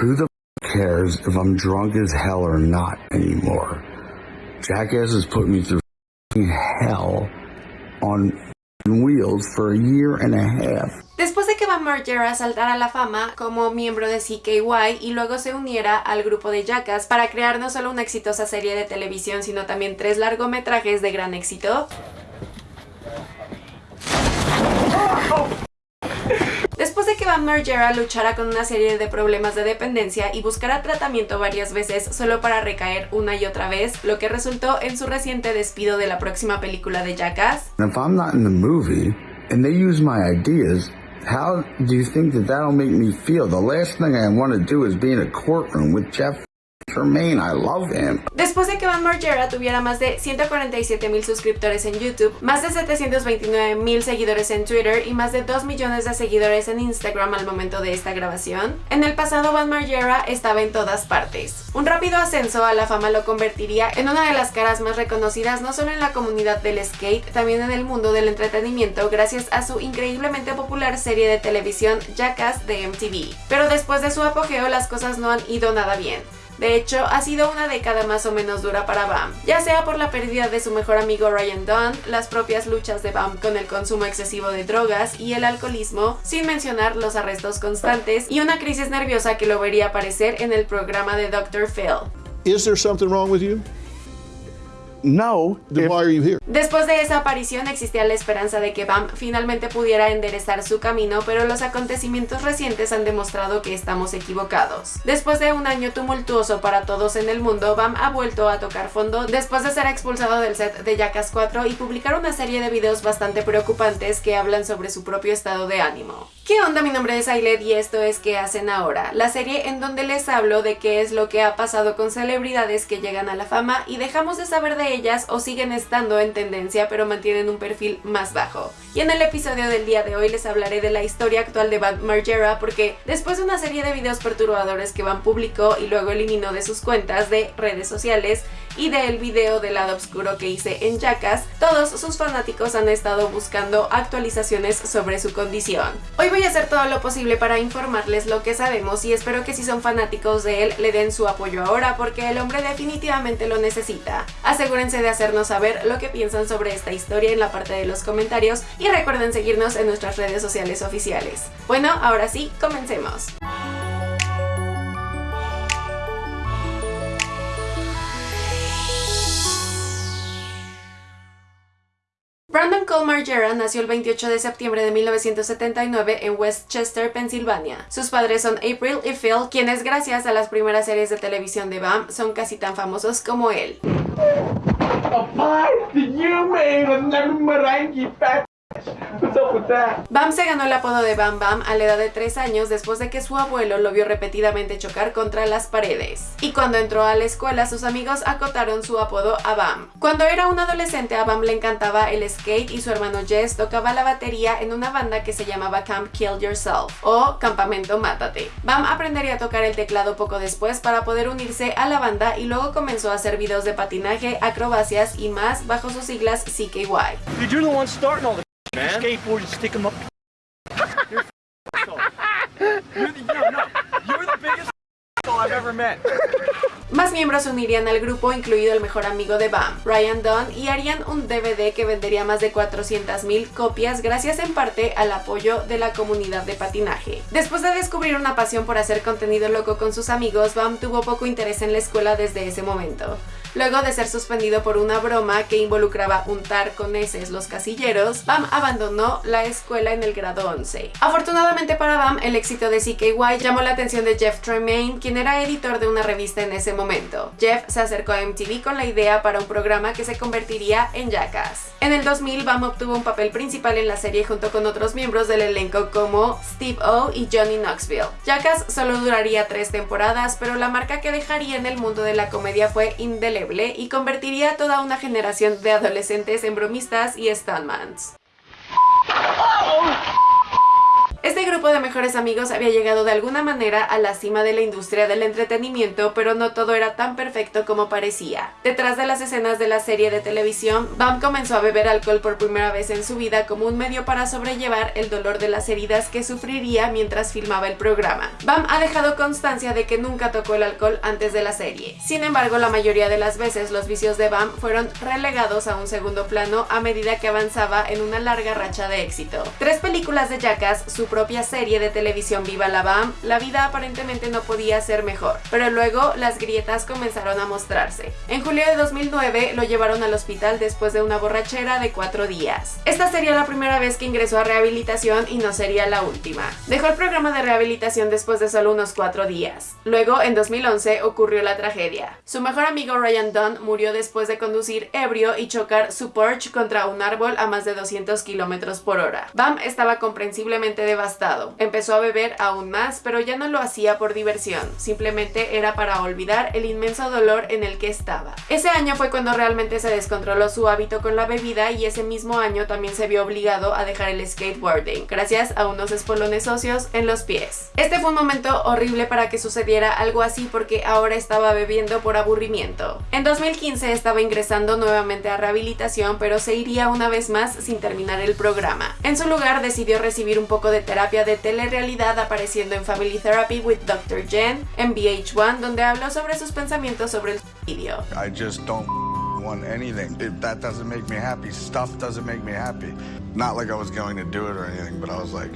Who the f- cares if I'm drunk as hell or not anymore? Jackass has put me through hell on wheels for a year and a half. Después de que Van Margera saltara a la fama como miembro de CKY y luego se uniera al grupo de Jackass para crear no solo una exitosa serie de televisión, sino también tres largometrajes de gran éxito, Margera luchara con una serie de problemas de dependencia y buscara tratamiento varias veces solo para recaer una y otra vez, lo que resultó en su reciente despido de la próxima película de Jackass, and they use my ideas, how do you think that that'll make me feel? The last thing I want to do is be in a courtroom with Jeff I love him. Después de que Van Margera tuviera más de 147 mil suscriptores en YouTube, más de 729 mil seguidores en Twitter y más de 2 millones de seguidores en Instagram al momento de esta grabación, en el pasado Van Margera estaba en todas partes. Un rápido ascenso a la fama lo convertiría en una de las caras más reconocidas no solo en la comunidad del skate, también en el mundo del entretenimiento gracias a su increíblemente popular serie de televisión Jackass de MTV. Pero después de su apogeo las cosas no han ido nada bien. De hecho, ha sido una década más o menos dura para Bam, ya sea por la pérdida de su mejor amigo Ryan Dunn, las propias luchas de Bam con el consumo excesivo de drogas y el alcoholismo, sin mencionar los arrestos constantes y una crisis nerviosa que lo vería aparecer en el programa de Dr. Phil. Is there? No. Then why are you here? Después de esa aparición existía la esperanza de que Bam finalmente pudiera enderezar su camino, pero los acontecimientos recientes han demostrado que estamos equivocados. Después de un año tumultuoso para todos en el mundo, Bam ha vuelto a tocar fondo después de ser expulsado del set de Jackass 4 y publicar una serie de videos bastante preocupantes que hablan sobre su propio estado de ánimo. ¿Qué onda? Mi nombre es Ailet y esto es ¿Qué hacen ahora? La serie en donde les hablo de qué es lo que ha pasado con celebridades que llegan a la fama y dejamos de saber de ellas o siguen estando en tendencia pero mantienen un perfil más bajo. Y en el episodio del día de hoy les hablaré de la historia actual de Van Margera porque después de una serie de videos perturbadores que Van publicó y luego eliminó de sus cuentas de redes sociales y del video del lado oscuro que hice en Jackass, todos sus fanáticos han estado buscando actualizaciones sobre su condición. Hoy voy a hacer todo lo posible para informarles lo que sabemos y espero que si son fanáticos de él le den su apoyo ahora porque el hombre definitivamente lo necesita. Asegúrense de hacernos saber lo que piensan sobre esta historia en la parte de los comentarios y recuerden seguirnos en nuestras redes sociales oficiales. Bueno, ahora sí, comencemos. Cole Margera nació el 28 de septiembre de 1979 en Westchester, Pensilvania. Sus padres son April y Phil, quienes gracias a las primeras series de televisión de Bam son casi tan famosos como él. Bam se ganó el apodo de Bam Bam a la edad de 3 años después de que su abuelo lo vio repetidamente chocar contra las paredes. Y cuando entró a la escuela, sus amigos acotaron su apodo a Bam. Cuando era un adolescente, a Bam le encantaba el skate y su hermano Jess tocaba la batería en una banda que se llamaba Camp Kill Yourself o Campamento Mátate. Bam aprendería a tocar el teclado poco después para poder unirse a la banda y luego comenzó a hacer videos de patinaje, acrobacias y más bajo sus siglas CKY. Dude, you're the one starting all the man. Skateboard, you stick up. You're You're the, no, no. You're the biggest I've ever met. Más miembros se unirían al grupo, incluido el mejor amigo de Bam, Ryan Dunn, y harían un DVD que vendería más de 400.000 copias gracias en parte al apoyo de la comunidad de patinaje. Después de descubrir una pasión por hacer contenido loco con sus amigos, Bam tuvo poco interés en la escuela desde ese momento. Luego de ser suspendido por una broma que involucraba untar con heces los casilleros, Bam abandonó la escuela en el grado 11. Afortunadamente para Bam, el éxito de CKY llamó la atención de Jeff Tremaine, quien era editor de una revista en ese momento. Jeff se acercó a MTV con la idea para un programa que se convertiría en Jackass. En el 2000, Bam obtuvo un papel principal en la serie junto con otros miembros del elenco como Steve O y Johnny Knoxville. Jackass solo duraría tres temporadas, pero la marca que dejaría en el mundo de la comedia fue indeleble y convertiría a toda una generación de adolescentes en bromistas y stuntmans. Este grupo de mejores amigos había llegado de alguna manera a la cima de la industria del entretenimiento, pero no todo era tan perfecto como parecía. Detrás de las escenas de la serie de televisión, Bam comenzó a beber alcohol por primera vez en su vida como un medio para sobrellevar el dolor de las heridas que sufriría mientras filmaba el programa. Bam ha dejado constancia de que nunca tocó el alcohol antes de la serie. Sin embargo, la mayoría de las veces los vicios de Bam fueron relegados a un segundo plano a medida que avanzaba en una larga racha de éxito. Tres películas de Jackass, su propia serie de televisión Viva la Bam, la vida aparentemente no podía ser mejor, pero luego las grietas comenzaron a mostrarse. En julio de 2009 lo llevaron al hospital después de una borrachera de cuatro días. Esta sería la primera vez que ingresó a rehabilitación y no sería la última. Dejó el programa de rehabilitación después de solo unos cuatro días. Luego, en 2011, ocurrió la tragedia. Su mejor amigo Ryan Dunn murió después de conducir ebrio y chocar su Porsche contra un árbol a más de 200 kilómetros por hora. Bam estaba comprensiblemente Empezó a beber aún más, pero ya no lo hacía por diversión, simplemente era para olvidar el inmenso dolor en el que estaba. Ese año fue cuando realmente se descontroló su hábito con la bebida y ese mismo año también se vio obligado a dejar el skateboarding, gracias a unos espolones socios en los pies. Este fue un momento horrible para que sucediera algo así porque ahora estaba bebiendo por aburrimiento. En 2015 estaba ingresando nuevamente a rehabilitación, pero se iría una vez más sin terminar el programa. En su lugar decidió recibir un poco de terapia de telerrealidad apareciendo en Family Therapy with Dr. Jen en VH1, donde habló sobre sus pensamientos sobre el suicidio. I just don't want anything. That doesn't make me happy, stuff doesn't make me happy. Not like I was going to do it or anything, but I was like,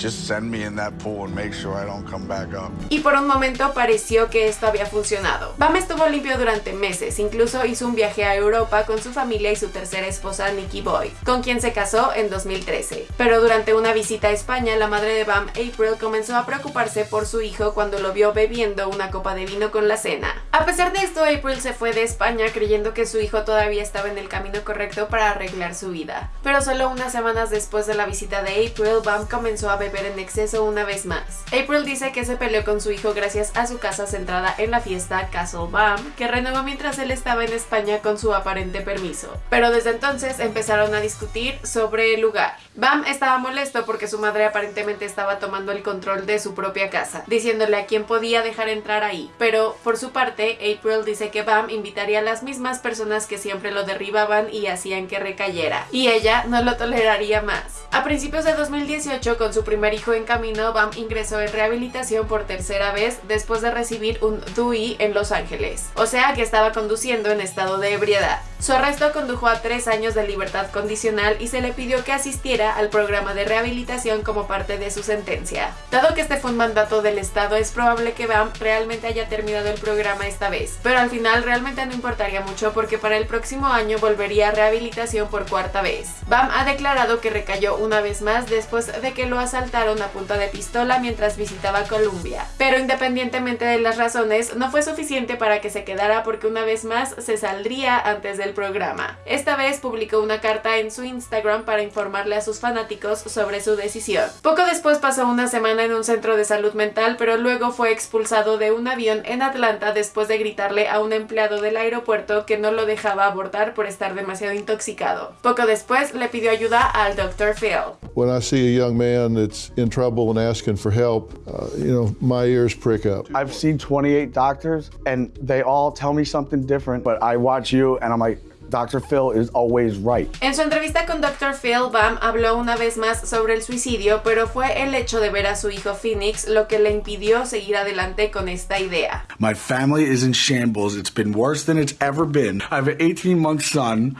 just send me in that pool and make sure I don't come back up. Y por un momento pareció que esto había funcionado. Bam estuvo limpio durante meses, incluso hizo un viaje a Europa con su familia y su tercera esposa Nikki Boy, con quien se casó en 2013. Pero durante una visita a España, la madre de Bam, April, comenzó a preocuparse por su hijo cuando lo vio bebiendo una copa de vino con la cena. A pesar de esto, April se fue de España creyendo que su hijo todavía estaba en el camino correcto para arreglar su vida. Pero solo unas semanas después de la visita de April, Bam comenzó a beber en exceso una vez más. April dice que se peleó con su hijo gracias a su casa centrada en la fiesta Castle Bam, que renovó mientras él estaba en España con su aparente permiso. Pero desde entonces empezaron a discutir sobre el lugar. Bam estaba molesto porque su madre aparentemente estaba tomando el control de su propia casa, diciéndole a quién podía dejar entrar ahí. Pero por su parte, April dice que Bam invitaría a las mismas personas que siempre lo derribaban y hacían que recayera, y ella no lo toleraría más. A principios de 2018, con su primer hijo en camino, Bam ingresó en rehabilitación por tercera vez después de recibir un DUI en Los Ángeles, o sea que estaba conduciendo en estado de ebriedad. Su arresto condujo a tres años de libertad condicional y se le pidió que asistiera al programa de rehabilitación como parte de su sentencia. Dado que este fue un mandato del Estado, es probable que Bam realmente haya terminado el programa esta vez, pero al final realmente no importaría mucho porque para el próximo año volvería a rehabilitación por cuarta vez. Bam ha declarado que recayó una vez más después de que lo asaltaron a punta de pistola mientras visitaba Colombia. Pero independientemente de las razones, no fue suficiente para que se quedara porque una vez más se saldría antes del programa. Esta vez publicó una carta en su Instagram para informarle a sus fanáticos sobre su decisión. Poco después pasó una semana en un centro de salud mental, pero luego fue expulsado de un avión en Atlanta después de gritarle a un empleado del aeropuerto que no lo dejaba abordar por estar demasiado intoxicado. Poco después le pidió ayuda al Dr. Phil. When I see a young man that's in trouble and asking for help, uh, you know, my ears prick up. I've seen 28 doctors and they all tell me something different, but I watch you and I'm like, Dr. Phil is always right. En su entrevista con Dr. Phil, Bam habló una vez más sobre el suicidio, pero fue el hecho de ver a su hijo Phoenix lo que le impidió seguir adelante con esta idea. My family is in shambles. It's been worse than it's ever been. I have an 18 month son,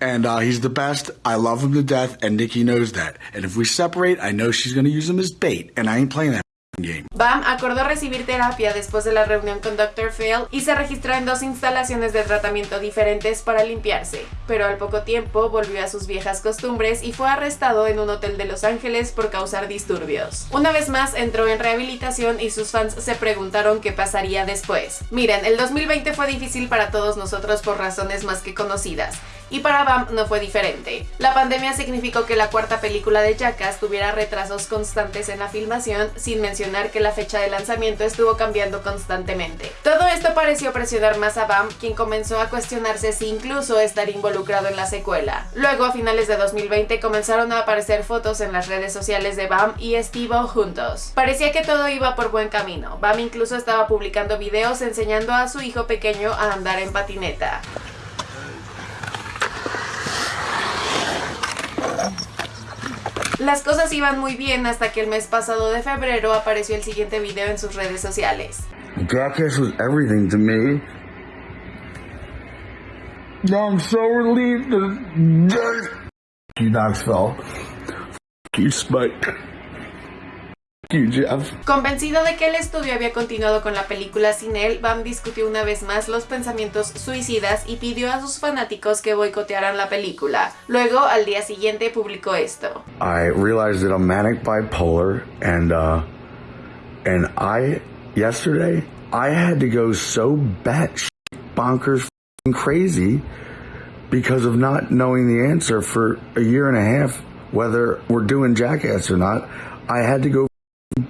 and uh, he's the best. I love him to death, and Nikki knows that. And if we separate, I know she's going to use him as bait, and I ain't playing that Bam acordó recibir terapia después de la reunión con Dr. Phil y se registró en dos instalaciones de tratamiento diferentes para limpiarse, pero al poco tiempo volvió a sus viejas costumbres y fue arrestado en un hotel de Los Ángeles por causar disturbios. Una vez más entró en rehabilitación y sus fans se preguntaron qué pasaría después. Miren, el 2020 fue difícil para todos nosotros por razones más que conocidas. Y para Bam no fue diferente. La pandemia significó que la cuarta película de Jackass tuviera retrasos constantes en la filmación, sin mencionar que la fecha de lanzamiento estuvo cambiando constantemente. Todo esto pareció presionar más a Bam, quien comenzó a cuestionarse si incluso estar involucrado en la secuela. Luego, a finales de 2020, comenzaron a aparecer fotos en las redes sociales de Bam y Steve juntos. Parecía que todo iba por buen camino. Bam incluso estaba publicando videos enseñando a su hijo pequeño a andar en patineta. Las cosas iban muy bien hasta que el mes pasado de febrero apareció el siguiente video en sus redes sociales. You Jeff. Convencido de que el estudio había continuado con la película sin él, Bam discutió una vez más los pensamientos suicidas y pidió a sus fanáticos que boicotearan la película. Luego, al día siguiente, publicó esto. I realized that I'm manic bipolar, and uh, and I yesterday I had to go so batshit bonkers crazy because of not knowing the answer for a year and a half whether we're doing Jackass or not. I had to go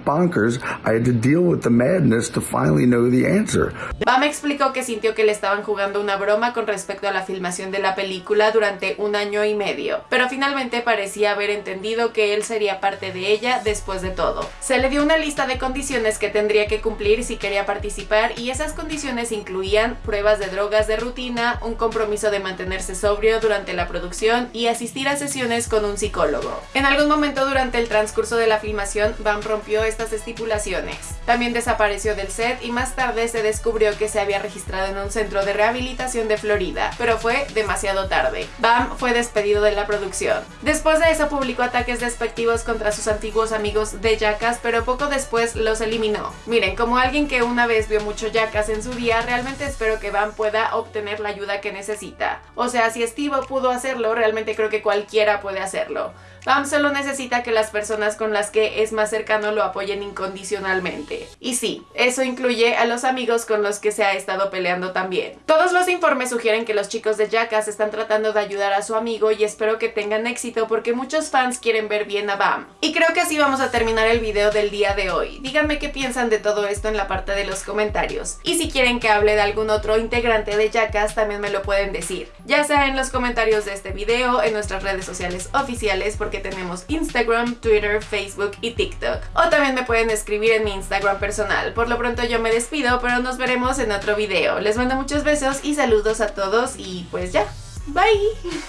bonkers. I had to deal with the madness to finally know the answer. Bam explicó que sintió que le estaban jugando una broma con respecto a la filmación de la película durante un año y medio, pero finalmente parecía haber entendido que él sería parte de ella después de todo. Se le dio una lista de condiciones que tendría que cumplir si quería participar y esas condiciones incluían pruebas de drogas de rutina, un compromiso de mantenerse sobrio durante la producción y asistir a sesiones con un psicólogo. En algún momento durante el transcurso de la filmación, Bam estas estipulaciones. También desapareció del set y más tarde se descubrió que se había registrado en un centro de rehabilitación de Florida, pero fue demasiado tarde. Bam fue despedido de la producción. Después de eso publicó ataques despectivos contra sus antiguos amigos de Jackass, pero poco después los eliminó. Miren, como alguien que una vez vio mucho Jackass en su día, realmente espero que Bam pueda obtener la ayuda que necesita. O sea, si Steve pudo hacerlo, realmente creo que cualquiera puede hacerlo. Bam solo necesita que las personas con las que es más cercano lo apoyen incondicionalmente. Y sí, eso incluye a los amigos con los que se ha estado peleando también. Todos los informes sugieren que los chicos de Jackass están tratando de ayudar a su amigo y espero que tengan éxito porque muchos fans quieren ver bien a Bam. Y creo que así vamos a terminar el video del día de hoy. Díganme qué piensan de todo esto en la parte de los comentarios. Y si quieren que hable de algún otro integrante de Jackass también me lo pueden decir. Ya sea en los comentarios de este video, en nuestras redes sociales oficiales porque tenemos Instagram, Twitter, Facebook y TikTok. O también me pueden escribir en mi Instagram personal. Por lo pronto yo me despido, pero nos veremos en otro video. Les mando muchos besos y saludos a todos y pues ya. Bye.